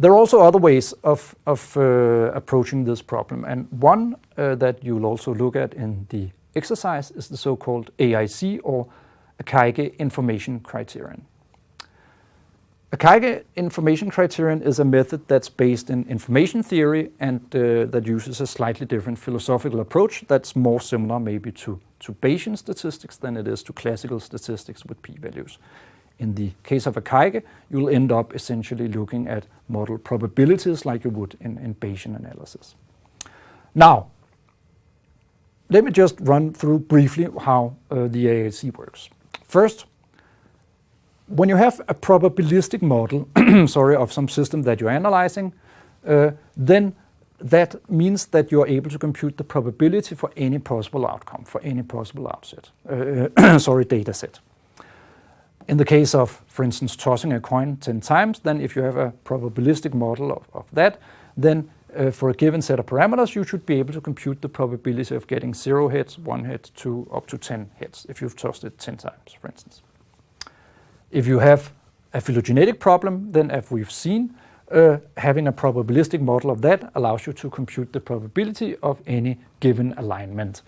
There are also other ways of, of uh, approaching this problem, and one uh, that you'll also look at in the exercise is the so-called AIC or Akaike Information Criterion. Akaike Information Criterion is a method that's based in information theory and uh, that uses a slightly different philosophical approach that's more similar maybe to, to Bayesian statistics than it is to classical statistics with p-values. In the case of Akaike, you'll end up essentially looking at model probabilities like you would in, in Bayesian analysis. Now, let me just run through briefly how uh, the AIC works. First, when you have a probabilistic model, sorry, of some system that you're analyzing, uh, then that means that you're able to compute the probability for any possible outcome, for any possible outset, uh, sorry, data set. In the case of, for instance, tossing a coin 10 times, then if you have a probabilistic model of, of that, then uh, for a given set of parameters, you should be able to compute the probability of getting zero hits, one hit, two, up to 10 hits, if you've tossed it 10 times, for instance. If you have a phylogenetic problem, then as we've seen, uh, having a probabilistic model of that allows you to compute the probability of any given alignment.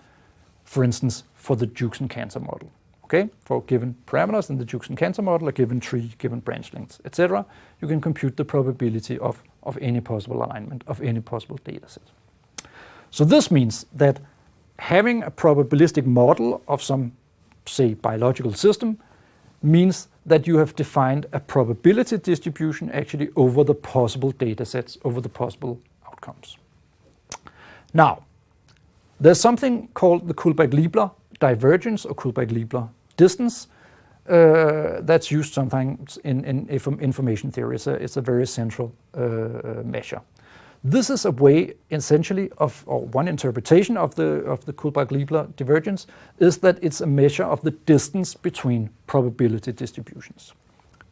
For instance, for the Jukes and Cantor model okay, for given parameters in the Jukes and Cantor model, a given tree, given branch lengths, etc., you can compute the probability of, of any possible alignment of any possible data set. So this means that having a probabilistic model of some, say, biological system means that you have defined a probability distribution actually over the possible data sets, over the possible outcomes. Now, there's something called the Kullback-Leibler divergence or Kullback-Leibler distance uh, that's used sometimes in, in information theory. It's a, it's a very central uh, measure. This is a way, essentially, of or one interpretation of the of the Kullback-Leibler divergence is that it's a measure of the distance between probability distributions.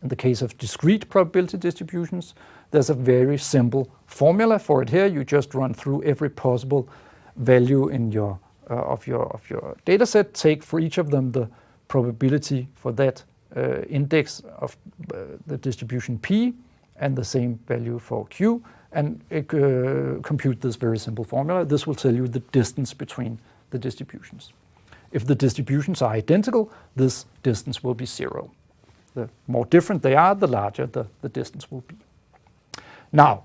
In the case of discrete probability distributions, there's a very simple formula for it here. You just run through every possible value in your uh, of your of your data set. Take for each of them the probability for that uh, index of uh, the distribution P and the same value for Q and uh, compute this very simple formula. This will tell you the distance between the distributions. If the distributions are identical, this distance will be zero. The more different they are, the larger the, the distance will be. Now,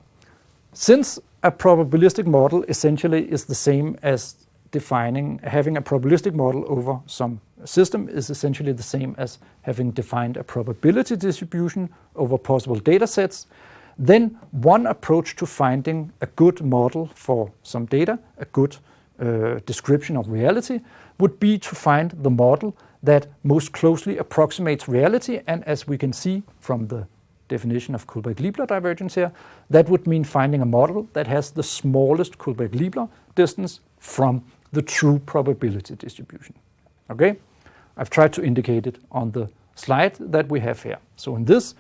since a probabilistic model essentially is the same as defining, having a probabilistic model over some system is essentially the same as having defined a probability distribution over possible data sets, then one approach to finding a good model for some data, a good uh, description of reality, would be to find the model that most closely approximates reality. And as we can see from the definition of Kullback-Leibler divergence here, that would mean finding a model that has the smallest Kullback-Leibler distance from the true probability distribution. Okay? I've tried to indicate it on the slide that we have here. So in this,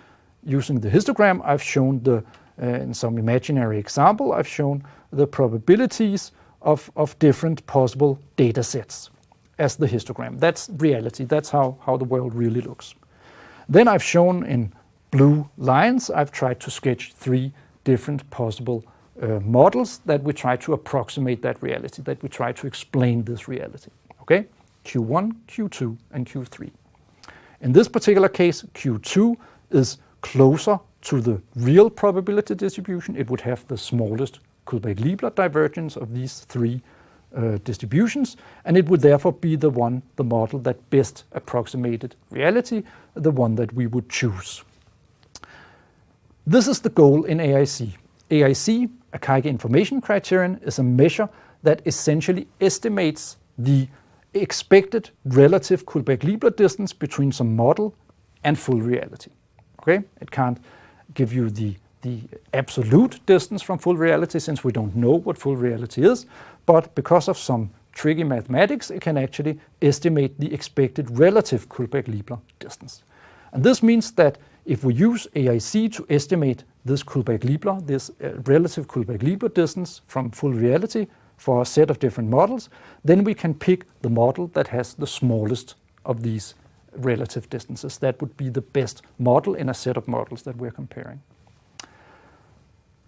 using the histogram, I've shown the, uh, in some imaginary example, I've shown the probabilities of, of different possible data sets as the histogram. That's reality, that's how, how the world really looks. Then I've shown in blue lines, I've tried to sketch three different possible uh, models that we try to approximate that reality, that we try to explain this reality, okay? Q1, Q2, and Q3. In this particular case, Q2 is closer to the real probability distribution. It would have the smallest Kullback-Leibler divergence of these three uh, distributions, and it would therefore be the one, the model that best approximated reality, the one that we would choose. This is the goal in AIC. AIC, Akaike Information Criterion, is a measure that essentially estimates the expected relative Kullback-Leibler distance between some model and full reality. Okay, it can't give you the, the absolute distance from full reality since we don't know what full reality is, but because of some tricky mathematics, it can actually estimate the expected relative Kullback-Leibler distance. And this means that if we use AIC to estimate this Kullback-Leibler, this uh, relative Kullback-Leibler distance from full reality, for a set of different models, then we can pick the model that has the smallest of these relative distances. That would be the best model in a set of models that we're comparing.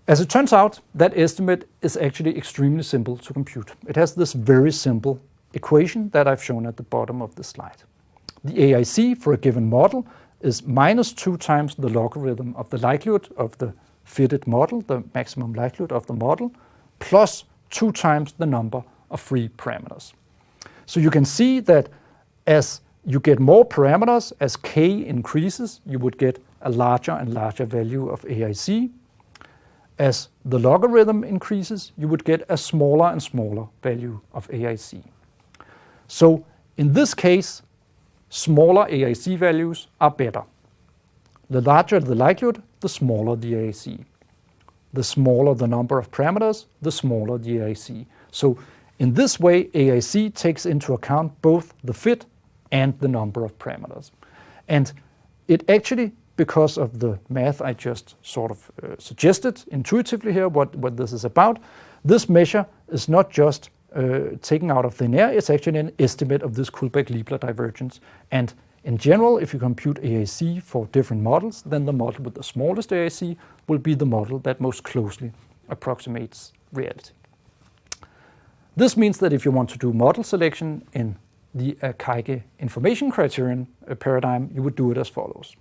As it turns out, that estimate is actually extremely simple to compute. It has this very simple equation that I've shown at the bottom of the slide. The AIC for a given model is minus 2 times the logarithm of the likelihood of the fitted model, the maximum likelihood of the model, plus 2 times the number of free parameters. So you can see that as you get more parameters, as k increases, you would get a larger and larger value of AIC. As the logarithm increases, you would get a smaller and smaller value of AIC. So in this case, smaller AIC values are better. The larger the likelihood, the smaller the AIC. The smaller the number of parameters, the smaller the AIC. So in this way, AIC takes into account both the fit and the number of parameters. And it actually, because of the math I just sort of uh, suggested intuitively here, what, what this is about, this measure is not just uh, taken out of thin air, it's actually an estimate of this Kullback-Leibler divergence. And in general, if you compute AIC for different models, then the model with the smallest AIC will be the model that most closely approximates reality. This means that if you want to do model selection in the Akaike information criterion uh, paradigm, you would do it as follows.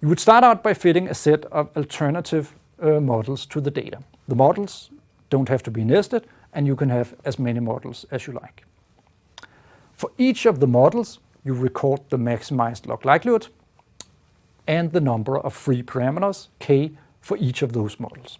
You would start out by fitting a set of alternative uh, models to the data. The models don't have to be nested, and you can have as many models as you like. For each of the models, you record the maximized log likelihood and the number of free parameters, k, for each of those models.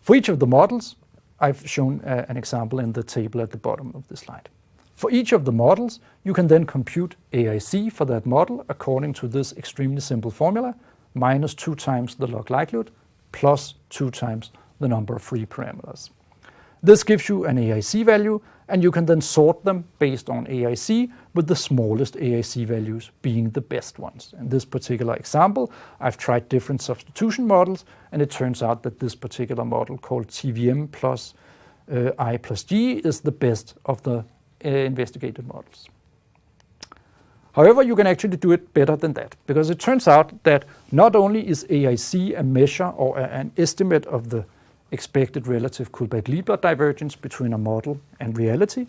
For each of the models, I've shown uh, an example in the table at the bottom of the slide. For each of the models, you can then compute AIC for that model according to this extremely simple formula, minus 2 times the log likelihood plus 2 times the number of free parameters. This gives you an AIC value, and you can then sort them based on AIC, with the smallest AIC values being the best ones. In this particular example, I've tried different substitution models, and it turns out that this particular model called TVM plus uh, I plus G is the best of the uh, investigated models. However, you can actually do it better than that, because it turns out that not only is AIC a measure or a, an estimate of the expected relative Kullback-Leibler divergence between a model and reality,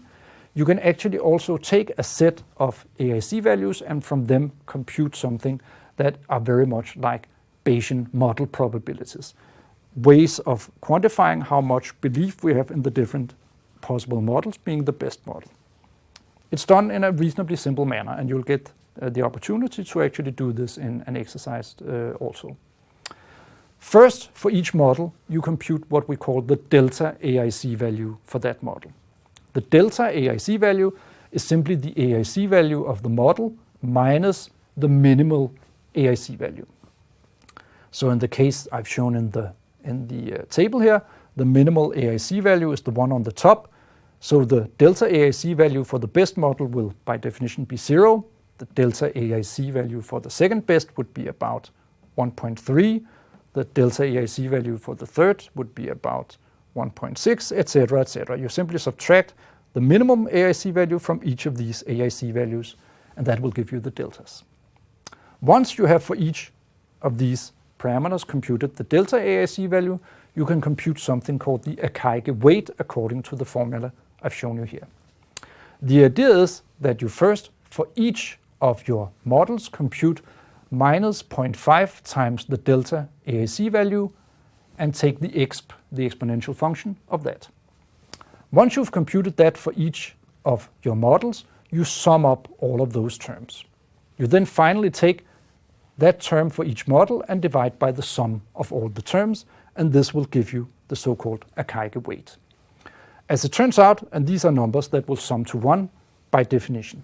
you can actually also take a set of AIC values and from them compute something that are very much like Bayesian model probabilities, ways of quantifying how much belief we have in the different possible models being the best model. It's done in a reasonably simple manner, and you'll get uh, the opportunity to actually do this in an exercise uh, also. First, for each model, you compute what we call the delta AIC value for that model. The delta AIC value is simply the AIC value of the model minus the minimal AIC value. So in the case I've shown in the, in the uh, table here, the minimal AIC value is the one on the top, so the delta AIC value for the best model will by definition be zero. The delta AIC value for the second best would be about 1.3. The delta AIC value for the third would be about 1.6, etc., etc. You simply subtract the minimum AIC value from each of these AIC values, and that will give you the deltas. Once you have for each of these parameters computed the delta AIC value, you can compute something called the Akaike weight according to the formula I've shown you here. The idea is that you first, for each of your models, compute minus 0.5 times the delta AIC value and take the exp, the exponential function of that. Once you've computed that for each of your models, you sum up all of those terms. You then finally take that term for each model and divide by the sum of all the terms, and this will give you the so-called Akaike weight. As it turns out, and these are numbers that will sum to 1 by definition,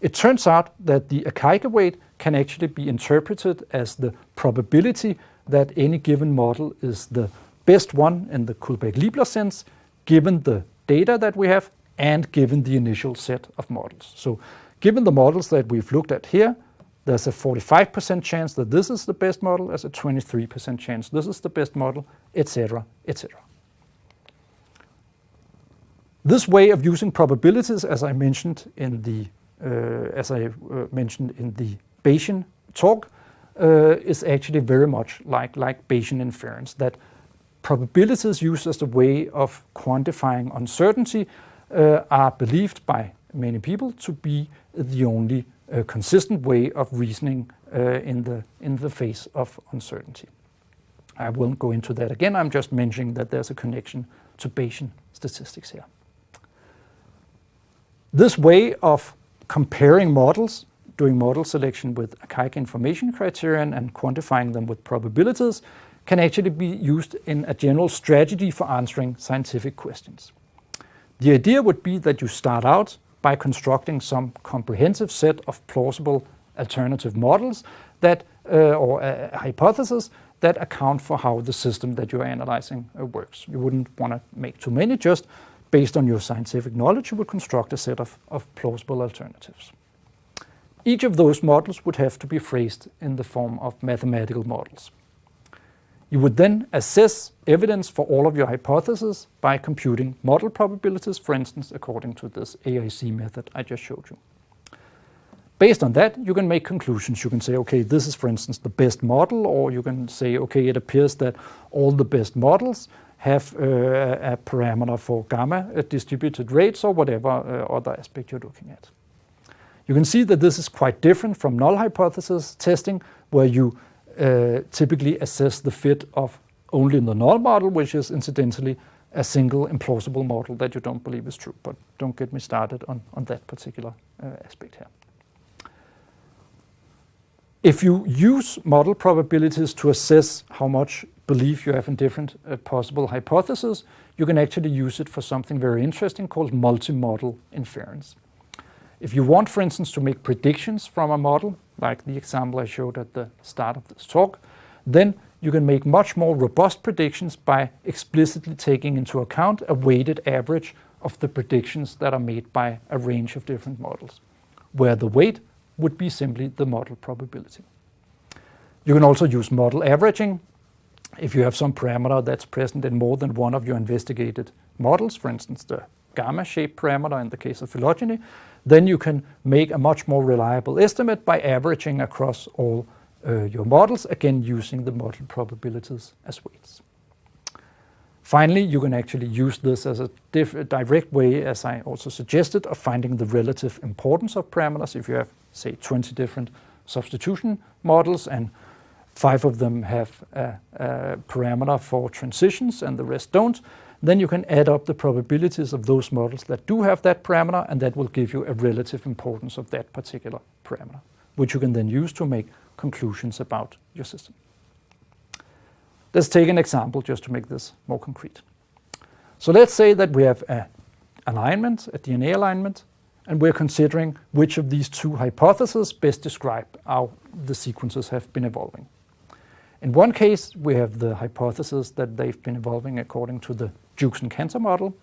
it turns out that the Akaike weight can actually be interpreted as the probability that any given model is the best one in the Kullback-Leibler sense, given the data that we have and given the initial set of models. So given the models that we've looked at here, there's a 45% chance that this is the best model, there's a 23% chance this is the best model, etc., etc. This way of using probabilities, as I mentioned in the as I uh, mentioned in the Bayesian talk, uh, is actually very much like, like Bayesian inference, that probabilities used as a way of quantifying uncertainty uh, are believed by many people to be the only uh, consistent way of reasoning uh, in, the, in the face of uncertainty. I won't go into that again, I'm just mentioning that there's a connection to Bayesian statistics here. This way of comparing models, doing model selection with Akaike information criterion and quantifying them with probabilities can actually be used in a general strategy for answering scientific questions. The idea would be that you start out by constructing some comprehensive set of plausible alternative models that, uh, or a hypothesis that account for how the system that you're analyzing uh, works. You wouldn't want to make too many, just based on your scientific knowledge, you would construct a set of, of plausible alternatives. Each of those models would have to be phrased in the form of mathematical models. You would then assess evidence for all of your hypotheses by computing model probabilities, for instance, according to this AIC method I just showed you. Based on that, you can make conclusions. You can say, okay, this is, for instance, the best model, or you can say, okay, it appears that all the best models have uh, a parameter for gamma distributed rates or whatever uh, other aspect you're looking at. You can see that this is quite different from null hypothesis testing, where you uh, typically assess the fit of only the null model, which is incidentally a single implausible model that you don't believe is true. But don't get me started on, on that particular uh, aspect here. If you use model probabilities to assess how much belief you have in different uh, possible hypotheses, you can actually use it for something very interesting called multi-model inference. If you want, for instance, to make predictions from a model, like the example I showed at the start of this talk, then you can make much more robust predictions by explicitly taking into account a weighted average of the predictions that are made by a range of different models, where the weight would be simply the model probability. You can also use model averaging if you have some parameter that's present in more than one of your investigated models, for instance, the gamma shape parameter in the case of phylogeny, then you can make a much more reliable estimate by averaging across all uh, your models, again using the model probabilities as weights. Finally, you can actually use this as a direct way, as I also suggested, of finding the relative importance of parameters. If you have, say, 20 different substitution models and five of them have a, a parameter for transitions and the rest don't, then you can add up the probabilities of those models that do have that parameter and that will give you a relative importance of that particular parameter, which you can then use to make conclusions about your system. Let's take an example just to make this more concrete. So let's say that we have an alignment, a DNA alignment, and we're considering which of these two hypotheses best describe how the sequences have been evolving. In one case, we have the hypothesis that they've been evolving according to the Jukes and Cantor model,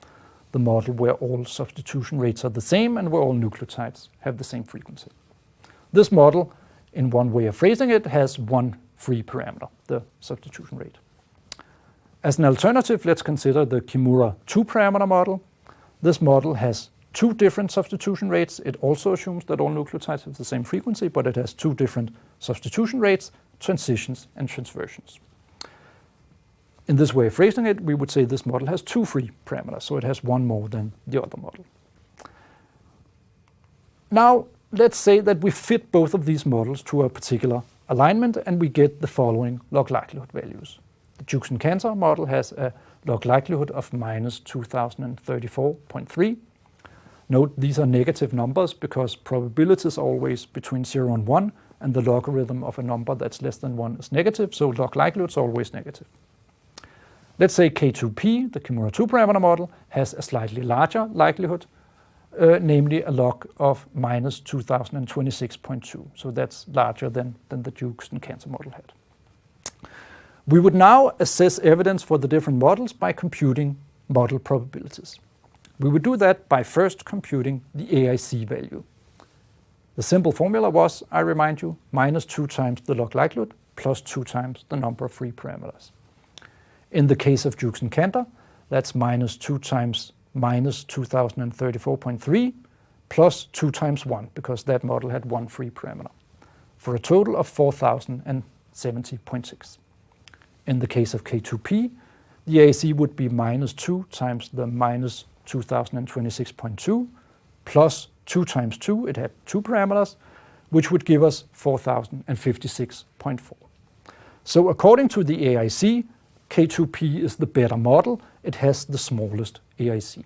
the model where all substitution rates are the same and where all nucleotides have the same frequency. This model, in one way of phrasing it, has one free parameter, the substitution rate. As an alternative, let's consider the Kimura two-parameter model. This model has two different substitution rates. It also assumes that all nucleotides have the same frequency, but it has two different substitution rates, transitions and transversions. In this way of phrasing it, we would say this model has two free parameters, so it has one more than the other model. Now, let's say that we fit both of these models to a particular alignment and we get the following log likelihood values. The Jukes and Cantor model has a log likelihood of minus 2034.3. Note these are negative numbers because probabilities are always between 0 and 1 and the logarithm of a number that's less than 1 is negative, so log likelihood is always negative. Let's say K2P, the Kimura 2 parameter model, has a slightly larger likelihood, uh, namely a log of minus 2026.2. So that's larger than, than the Jukes and Cantor model had. We would now assess evidence for the different models by computing model probabilities. We would do that by first computing the AIC value. The simple formula was, I remind you, minus 2 times the log likelihood plus 2 times the number of free parameters. In the case of Jukes and Cantor, that's minus 2 times minus 2034.3 plus 2 times 1, because that model had one free parameter. for a total of 4070.6. In the case of K2P, the AIC would be minus 2 times the minus 2026.2 plus 2 times 2, it had two parameters, which would give us 4056.4. So according to the AIC, K2P is the better model. It has the smallest AIC.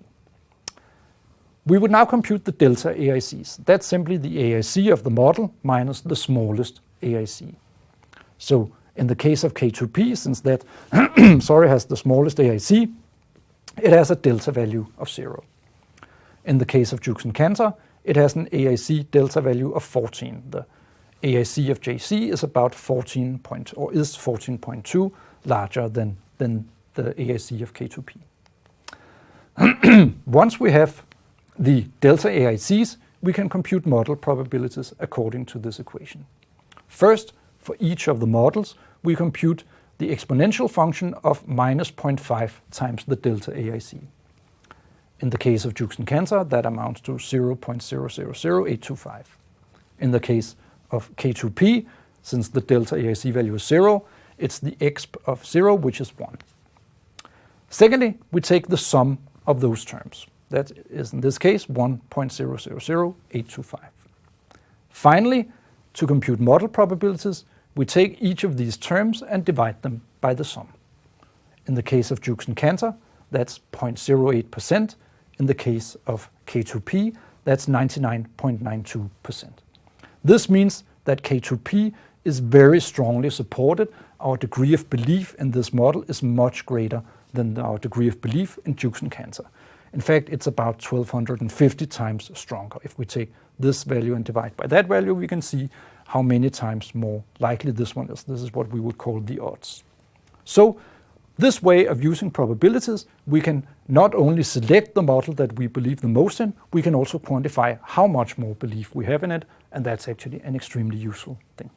We would now compute the delta AICs. That's simply the AIC of the model minus the smallest AIC. So in the case of K2P, since that sorry, has the smallest AIC, it has a delta value of 0. In the case of Jukes and Cantor, it has an AIC delta value of 14. The AIC of JC is about 14 point, or is 14.2 larger than, than the AIC of K2P. Once we have the delta AICs, we can compute model probabilities according to this equation. First, for each of the models, we compute the exponential function of minus 0.5 times the delta AIC. In the case of Jukes and Cantor, that amounts to 0.000825. In the case of K2P, since the delta AIC value is 0, it's the exp of 0, which is 1. Secondly, we take the sum of those terms. That is, in this case, 1.000825. Finally, to compute model probabilities, we take each of these terms and divide them by the sum. In the case of Jukes and Cantor, that's 0.08%. In the case of K2P, that's 99.92%. This means that K2P is very strongly supported. Our degree of belief in this model is much greater than our degree of belief in Jukes and Cantor. In fact, it's about 1250 times stronger. If we take this value and divide by that value, we can see how many times more likely this one is. This is what we would call the odds. So this way of using probabilities, we can not only select the model that we believe the most in, we can also quantify how much more belief we have in it, and that's actually an extremely useful thing.